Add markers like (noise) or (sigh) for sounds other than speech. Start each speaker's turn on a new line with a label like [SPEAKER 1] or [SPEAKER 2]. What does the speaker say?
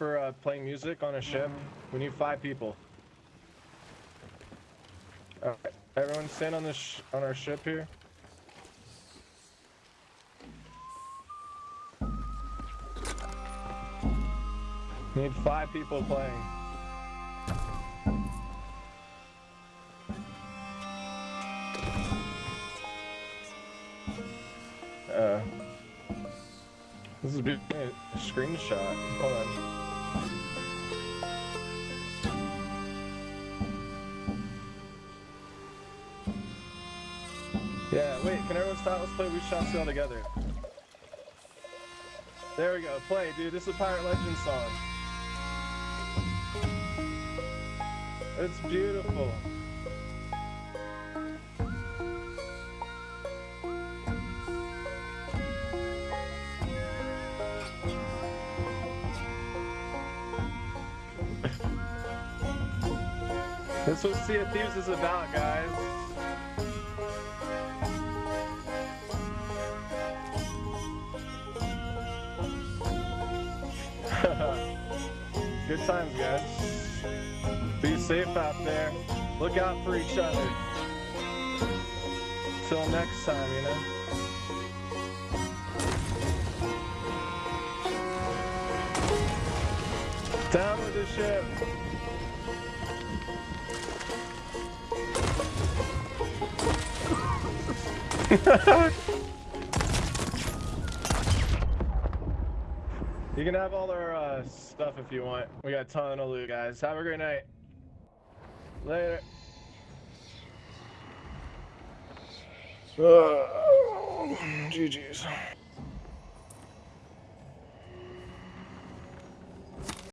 [SPEAKER 1] for uh, playing music on a ship? We need five people. Alright, everyone stand on this on our ship here. Need five people playing. Uh, this is a big screenshot. Hold on. Yeah, wait, can everyone stop? Let's play We Shall Sail Together. There we go, play, dude. This is a Pirate Legend song. It's beautiful. (laughs) That's what Sea of Thieves is about, guys. Good times, guys. Be safe out there. Look out for each other. Till next time, you know? Down with the ship. (laughs) you can have all our uh, stuff if you want. We got a ton of loot, guys. Have a great night. Later. GG's.